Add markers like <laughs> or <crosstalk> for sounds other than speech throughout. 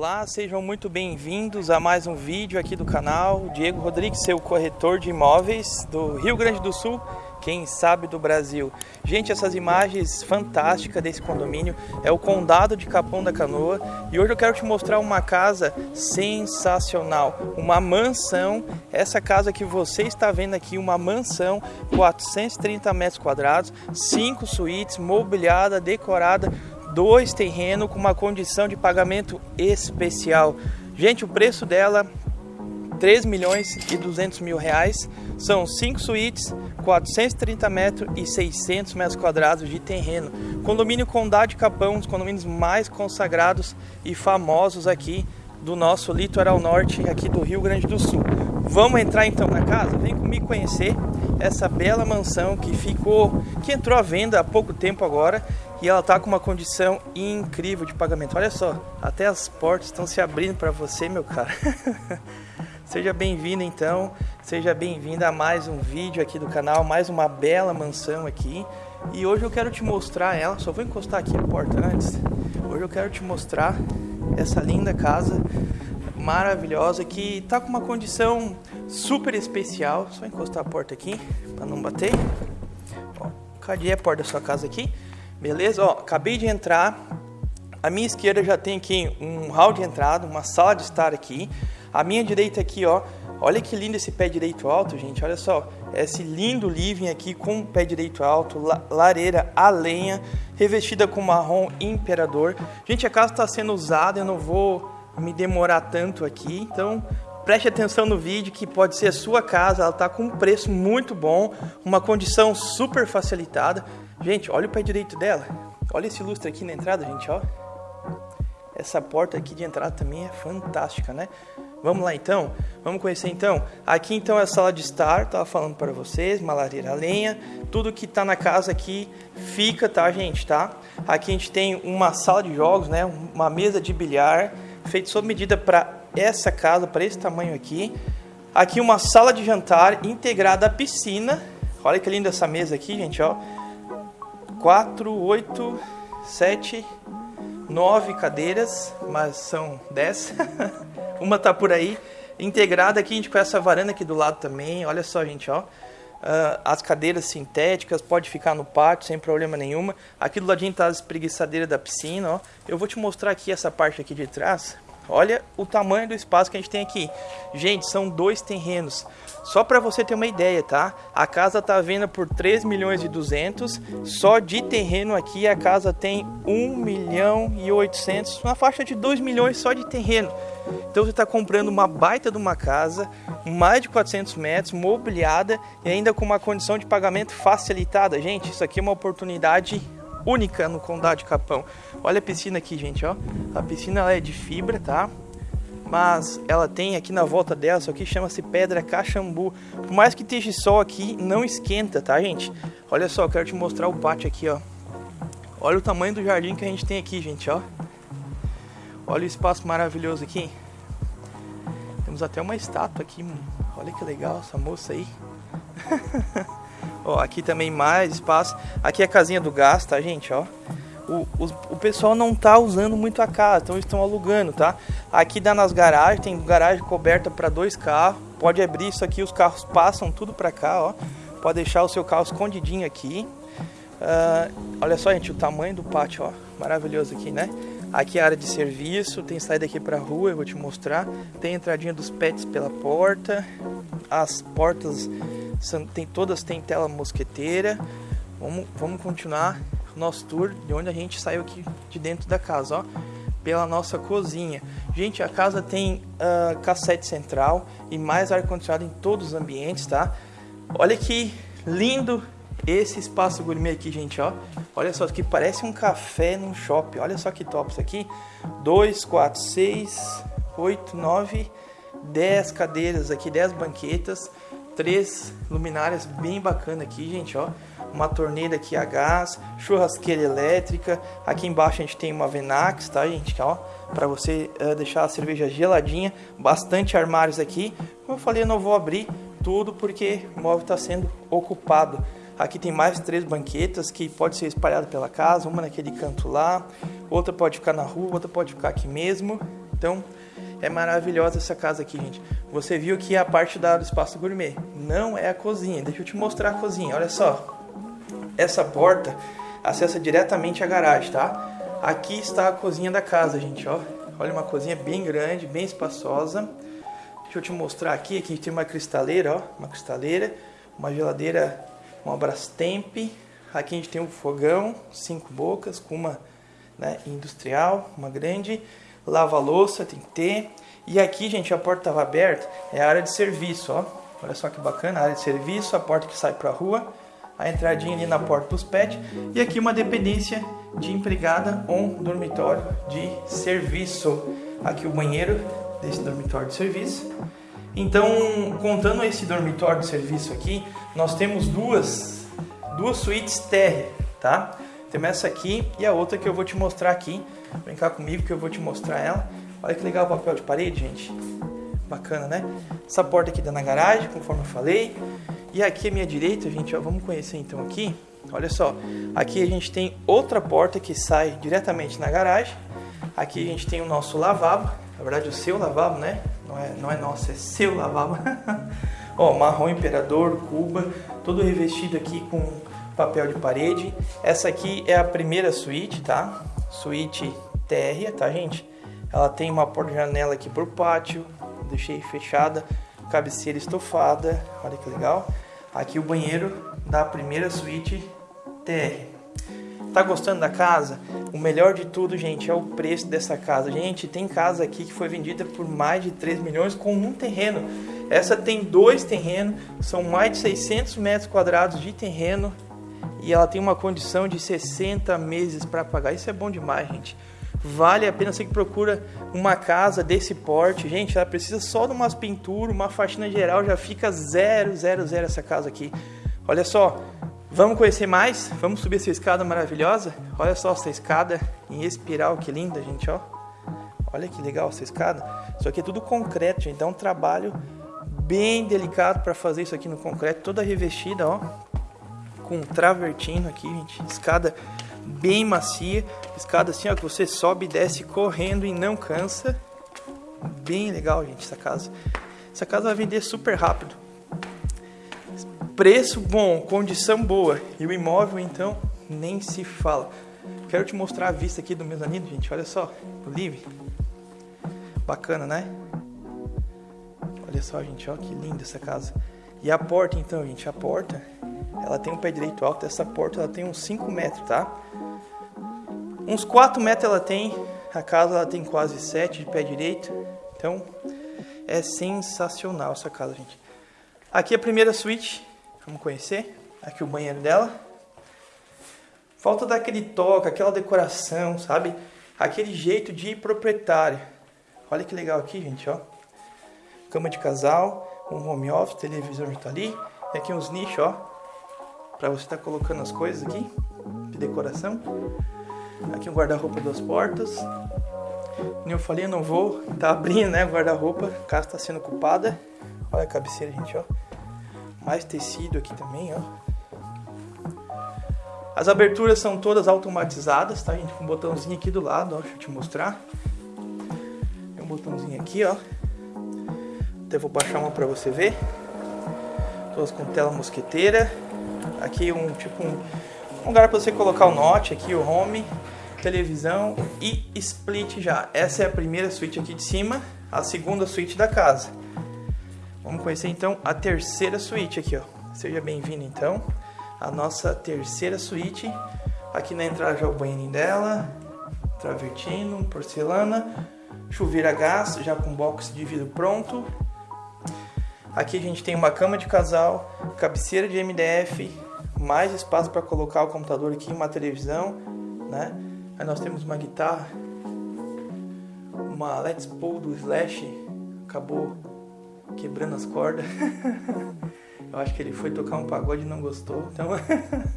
Olá, sejam muito bem-vindos a mais um vídeo aqui do canal. Diego Rodrigues, seu corretor de imóveis do Rio Grande do Sul, quem sabe do Brasil. Gente, essas imagens fantásticas desse condomínio é o Condado de Capão da Canoa e hoje eu quero te mostrar uma casa sensacional, uma mansão. Essa casa que você está vendo aqui, uma mansão, 430 metros quadrados, cinco suítes, mobiliada, decorada dois terrenos com uma condição de pagamento especial. Gente, o preço dela 3 milhões e 200 mil reais. São 5 suítes, 430 metros e 600 metros quadrados de terreno. Condomínio Condado de Capão, um dos condomínios mais consagrados e famosos aqui do nosso litoral norte, aqui do Rio Grande do Sul. Vamos entrar então na casa? Vem comigo conhecer essa bela mansão que ficou, que entrou à venda há pouco tempo agora e ela tá com uma condição incrível de pagamento. Olha só, até as portas estão se abrindo para você, meu cara. <laughs> seja bem-vindo então, seja bem-vinda a mais um vídeo aqui do canal, mais uma bela mansão aqui. E hoje eu quero te mostrar ela, só vou encostar aqui a porta antes. Hoje eu quero te mostrar essa linda casa maravilhosa que tá com uma condição super especial. Só encostar a porta aqui para não bater. Cadê a porta da sua casa aqui? Beleza? Ó, acabei de entrar. À minha esquerda já tem aqui um hall de entrada, uma sala de estar aqui. À minha direita aqui, ó, olha que lindo esse pé direito alto, gente. Olha só, esse lindo living aqui com pé direito alto, lareira a lenha, revestida com marrom imperador. Gente, a casa está sendo usada, eu não vou me demorar tanto aqui, então preste atenção no vídeo que pode ser a sua casa, ela está com um preço muito bom, uma condição super facilitada. Gente, olha o pé direito dela. Olha esse lustre aqui na entrada, gente, ó. Essa porta aqui de entrada também é fantástica, né? Vamos lá então? Vamos conhecer então? Aqui então é a sala de estar, tava falando para vocês, uma lareira a lenha, tudo que tá na casa aqui fica, tá gente, tá? Aqui a gente tem uma sala de jogos, né? Uma mesa de bilhar, feito sob medida para essa casa, para esse tamanho aqui. Aqui uma sala de jantar integrada à piscina. Olha que linda essa mesa aqui, gente, ó 4, 8, 7, 9 cadeiras, mas são 10. <laughs> Uma tá por aí. Integrada aqui, a gente com essa varanda aqui do lado também. Olha só, gente, ó. Uh, as cadeiras sintéticas, pode ficar no pátio sem problema nenhuma. Aqui do ladinho tá as espreguiçadeiras da piscina, ó. Eu vou te mostrar aqui essa parte aqui de trás. Olha o tamanho do espaço que a gente tem aqui. Gente, são dois terrenos. Só para você ter uma ideia, tá? A casa tá vendo por 3 milhões e 200. Só de terreno aqui a casa tem 1 milhão e 800. Uma faixa de 2 milhões só de terreno. Então você está comprando uma baita de uma casa, mais de 400 metros, mobiliada e ainda com uma condição de pagamento facilitada. Gente, isso aqui é uma oportunidade única no Condado de Capão. Olha a piscina aqui, gente, ó. A piscina é de fibra, tá? Mas ela tem aqui na volta dela, isso aqui chama-se pedra caxambu. Por mais que esteja sol aqui, não esquenta, tá, gente? Olha só, eu quero te mostrar o pátio aqui, ó. Olha o tamanho do jardim que a gente tem aqui, gente, ó. Olha o espaço maravilhoso aqui. Temos até uma estátua aqui. Olha que legal essa moça aí. <laughs> Ó, aqui também mais espaço. Aqui é a casinha do gás, tá, gente? Ó. O, o, o pessoal não tá usando muito a casa, então estão alugando, tá? Aqui dá nas garagens, tem garagem coberta para dois carros. Pode abrir isso aqui, os carros passam tudo para cá, ó. Pode deixar o seu carro escondidinho aqui. Uh, olha só, gente, o tamanho do pátio, ó. Maravilhoso aqui, né? Aqui é a área de serviço, tem saída aqui para rua, eu vou te mostrar. Tem a entradinha dos pets pela porta. As portas tem, todas têm tela mosqueteira. Vamos, vamos continuar o nosso tour de onde a gente saiu aqui de dentro da casa, ó. Pela nossa cozinha. Gente, a casa tem uh, cassete central e mais ar-condicionado em todos os ambientes, tá? Olha que lindo esse espaço gourmet aqui, gente, ó. Olha só, que parece um café num shopping. Olha só que top isso aqui. 2, 4, 6, 8, 9, 10 cadeiras aqui, 10 banquetas três luminárias bem bacana aqui, gente, ó. Uma torneira aqui a gás, churrasqueira elétrica. Aqui embaixo a gente tem uma Venax, tá, gente, ó, para você uh, deixar a cerveja geladinha. Bastante armários aqui. Como eu falei, eu não vou abrir tudo porque o móvel está sendo ocupado. Aqui tem mais três banquetas que pode ser espalhada pela casa, uma naquele canto lá, outra pode ficar na rua, outra pode ficar aqui mesmo. Então, é maravilhosa essa casa aqui, gente. Você viu que a parte da, do espaço gourmet não é a cozinha. Deixa eu te mostrar a cozinha. Olha só. Essa porta acessa diretamente a garagem, tá? Aqui está a cozinha da casa, gente, ó. Olha uma cozinha bem grande, bem espaçosa. Deixa eu te mostrar aqui, aqui tem uma cristaleira, ó, uma cristaleira, uma geladeira, uma Brastemp. Aqui a gente tem um fogão, cinco bocas, com uma né, industrial, uma grande lava-louça, tem que ter. E aqui, gente, a porta estava aberta, é a área de serviço, ó. Olha só que bacana, a área de serviço, a porta que sai para a rua, a entradinha ali na porta dos pets. E aqui uma dependência de empregada ou um dormitório de serviço. Aqui o banheiro desse dormitório de serviço. Então, contando esse dormitório de serviço aqui, nós temos duas, duas suítes térrea, tá? Temos essa aqui e a outra que eu vou te mostrar aqui. Vem cá comigo que eu vou te mostrar ela. Olha que legal o papel de parede, gente. Bacana, né? Essa porta aqui dá na garagem, conforme eu falei. E aqui à minha direita, gente, ó, vamos conhecer então aqui. Olha só, aqui a gente tem outra porta que sai diretamente na garagem. Aqui a gente tem o nosso lavabo, na verdade o seu lavabo, né? Não é, não é nosso, é seu lavabo. <laughs> Ó, marrom imperador, cuba, todo revestido aqui com papel de parede. Essa aqui é a primeira suíte, tá? Suíte térrea, tá, gente? Ela tem uma porta-janela aqui por pátio, deixei fechada, cabeceira estofada, olha que legal. Aqui o banheiro da primeira suíte TR. Tá gostando da casa? O melhor de tudo, gente, é o preço dessa casa. Gente, tem casa aqui que foi vendida por mais de 3 milhões com um terreno. Essa tem dois terrenos, são mais de 600 metros quadrados de terreno e ela tem uma condição de 60 meses para pagar. Isso é bom demais, gente. Vale a pena você que procura uma casa desse porte. Gente, ela precisa só de umas pinturas, uma faxina geral, já fica zero, zero, zero essa casa aqui. Olha só, vamos conhecer mais? Vamos subir essa escada maravilhosa? Olha só essa escada em espiral, que linda, gente, ó. Olha que legal essa escada. Isso aqui é tudo concreto, gente. Dá um trabalho bem delicado para fazer isso aqui no concreto, toda revestida, ó. Com travertino aqui, gente. Escada bem macia. Escada assim, ó, que você sobe e desce correndo e não cansa. Bem legal, gente, essa casa. Essa casa vai vender super rápido. Preço bom, condição boa. E o imóvel, então, nem se fala. Quero te mostrar a vista aqui do mezanino, gente. Olha só, livre. Bacana, né? Olha só, gente, ó, que linda essa casa. E a porta, então, gente, a porta, ela tem um pé direito alto. Essa porta, ela tem uns 5 metros, tá? Uns 4 metros ela tem. A casa, ela tem quase 7 de pé direito. Então, é sensacional essa casa, gente. Aqui a primeira suíte, vamos conhecer. Aqui o banheiro dela. Falta daquele toque, aquela decoração, sabe? Aquele jeito de proprietário. Olha que legal aqui, gente, ó. Cama de casal, um home office, televisor tá ali. E aqui uns nichos, ó. Pra você estar tá colocando as coisas aqui, de decoração. Aqui um guarda-roupa duas portas. Como eu falei, eu não vou tá abrindo, né, guarda-roupa. A casa tá sendo ocupada. Olha a cabeceira, gente, ó. Mais tecido aqui também, ó. As aberturas são todas automatizadas, tá, gente? Com um botãozinho aqui do lado, ó. Deixa eu te mostrar. Tem um botãozinho aqui, ó. Até vou baixar uma pra você ver. Todas com tela mosqueteira. Aqui um tipo um, lugar para você colocar o note aqui, o home, televisão e split já. Essa é a primeira suíte aqui de cima, a segunda suíte da casa. Vamos conhecer então a terceira suíte aqui, ó. Seja bem-vindo então a nossa terceira suíte. Aqui na entrada já o banheirinho dela, travertino, porcelana, chuveiro a gás, já com box de vidro pronto, Aqui a gente tem uma cama de casal, cabeceira de MDF, mais espaço para colocar o computador aqui, uma televisão, né? Aí nós temos uma guitarra, uma Let's Pull do Slash, acabou quebrando as cordas. <laughs> Eu acho que ele foi tocar um pagode e não gostou, então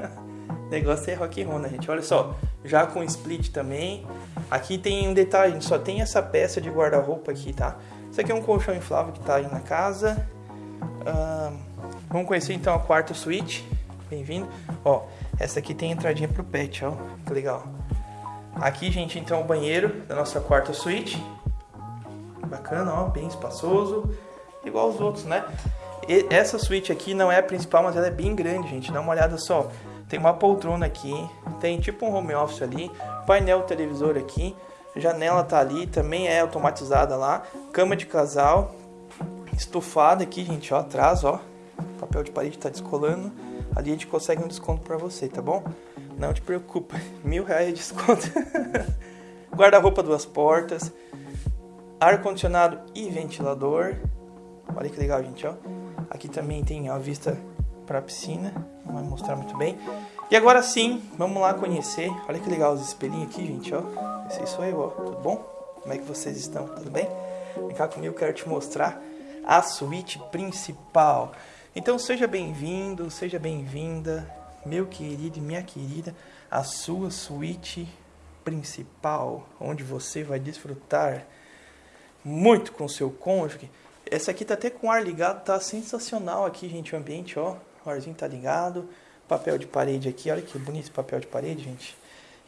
<laughs> negócio é rock and roll, né, gente? Olha só, já com split também. Aqui tem um detalhe, só tem essa peça de guarda-roupa aqui, tá? Isso aqui é um colchão inflável que tá aí na casa. Vamos conhecer então a quarta suíte. Bem-vindo. Ó, essa aqui tem entradinha pro pet, ó. Que legal. Aqui, gente, então o banheiro da nossa quarta suíte. bacana, ó, bem espaçoso, igual os outros, né? E essa suíte aqui não é a principal, mas ela é bem grande, gente. Dá uma olhada só. Tem uma poltrona aqui, tem tipo um home office ali, painel televisor aqui, janela tá ali, também é automatizada lá, cama de casal, estufada aqui, gente, ó, atrás, ó. papel de parede tá descolando. Ali a gente consegue um desconto para você, tá bom? Não te preocupa, <laughs> mil reais de desconto. <laughs> Guarda-roupa duas portas, ar-condicionado e ventilador. Olha que legal, gente, ó. Aqui também tem a vista para a piscina, não vai mostrar muito bem. E agora sim, vamos lá conhecer. Olha que legal os espelhinhos aqui, gente, ó. Esse sou eu, ó. Tudo bom? Como é que vocês estão? Tudo bem? Vem cá comigo, quero te mostrar a suíte principal. Então seja bem-vindo, seja bem-vinda, meu querido e minha querida, a sua suíte principal, onde você vai desfrutar muito com seu cônjuge. Essa aqui tá até com ar ligado, tá sensacional aqui, gente, o ambiente, ó. O arzinho tá ligado. Papel de parede aqui, olha que bonito esse papel de parede, gente.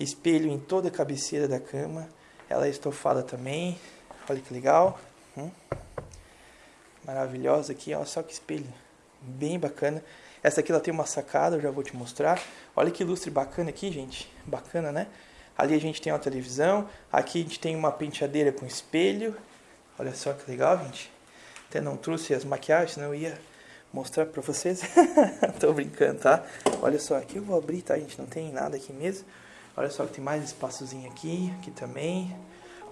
Espelho em toda a cabeceira da cama. Ela é estofada também. Olha que legal. Hum. Maravilhosa aqui, olha só que espelho. Bem bacana. Essa aqui ela tem uma sacada, eu já vou te mostrar. Olha que lustre bacana aqui, gente. Bacana, né? Ali a gente tem uma televisão. Aqui a gente tem uma penteadeira com espelho. Olha só que legal, gente. Até não trouxe as maquiagens, senão eu ia mostrar pra vocês. <laughs> Tô brincando, tá? Olha só, aqui eu vou abrir, tá, gente? Não tem nada aqui mesmo. Olha só que tem mais espaçozinho aqui, aqui também.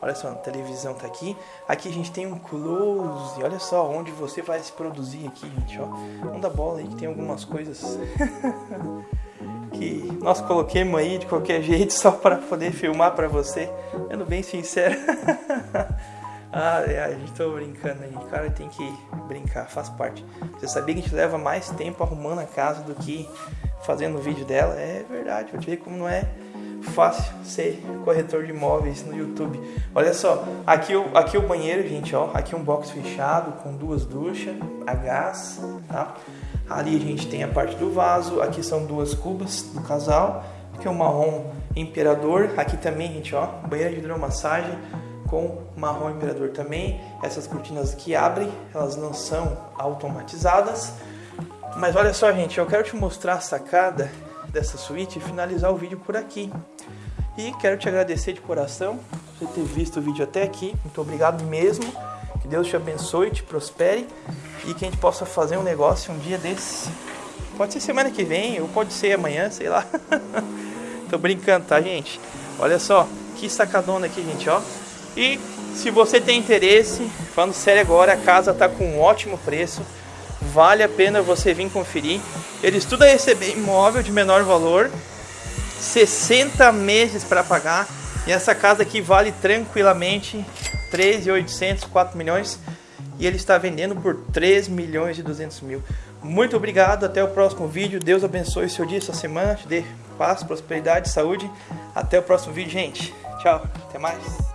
Olha só, a televisão tá aqui. Aqui a gente tem um close. Olha só onde você vai se produzir aqui, gente, ó. Não dá bola aí que tem algumas coisas <laughs> que nós coloquemos aí de qualquer jeito só para poder filmar para você. Sendo bem sincero. <laughs> A gente tá brincando aí. Cara, tem que brincar, faz parte. Você sabia que a gente leva mais tempo arrumando a casa do que fazendo o vídeo dela? É verdade, te ver como não é fácil ser corretor de imóveis no YouTube. Olha só, aqui o, aqui o banheiro, gente, ó. Aqui um box fechado com duas duchas a gás, tá? Ali a gente tem a parte do vaso. Aqui são duas cubas do casal. Aqui é o marrom imperador. Aqui também, gente, ó. Banheiro de hidromassagem com marrom imperador também. Essas cortinas que abrem, elas não são automatizadas. Mas olha só, gente, eu quero te mostrar a sacada dessa suíte e finalizar o vídeo por aqui. E quero te agradecer de coração por ter visto o vídeo até aqui. Muito obrigado mesmo. Que Deus te abençoe, te prospere e que a gente possa fazer um negócio um dia desse. Pode ser semana que vem ou pode ser amanhã, sei lá. <laughs> Tô brincando, tá, gente? Olha só, que sacadona aqui, gente, ó. E se você tem interesse, falando sério agora, a casa está com um ótimo preço. Vale a pena você vir conferir. Eles tudo a receber imóvel de menor valor, 60 meses para pagar. E essa casa aqui vale tranquilamente 3.800, 4 milhões. E ele está vendendo por 3 milhões e 200 mil. Muito obrigado, até o próximo vídeo. Deus abençoe seu dia, sua semana, te dê paz, prosperidade, saúde. Até o próximo vídeo, gente. Tchau, até mais.